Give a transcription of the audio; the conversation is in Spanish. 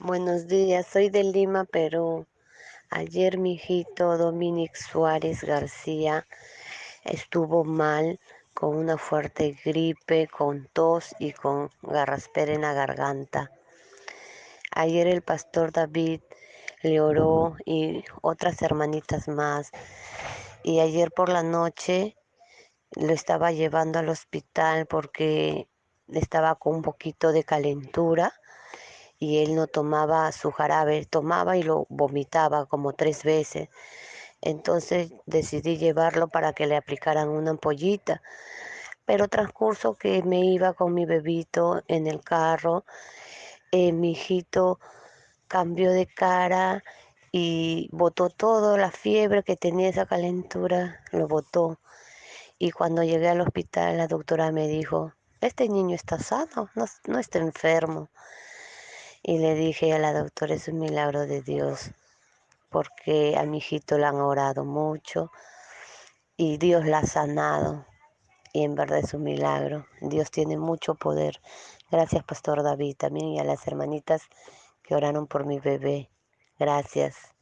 Buenos días, soy de Lima, Perú. Ayer mi hijito Dominic Suárez García estuvo mal con una fuerte gripe, con tos y con garraspera en la garganta. Ayer el pastor David le oró y otras hermanitas más. Y ayer por la noche lo estaba llevando al hospital porque estaba con un poquito de calentura y él no tomaba su jarabe, tomaba y lo vomitaba como tres veces. Entonces decidí llevarlo para que le aplicaran una ampollita. Pero transcurso que me iba con mi bebito en el carro, eh, mi hijito cambió de cara y botó todo, la fiebre que tenía esa calentura, lo botó. Y cuando llegué al hospital, la doctora me dijo, este niño está sano, no, no está enfermo. Y le dije a la doctora, es un milagro de Dios, porque a mi hijito le han orado mucho y Dios la ha sanado. Y en verdad es un milagro. Dios tiene mucho poder. Gracias, Pastor David, también y a las hermanitas que oraron por mi bebé. Gracias.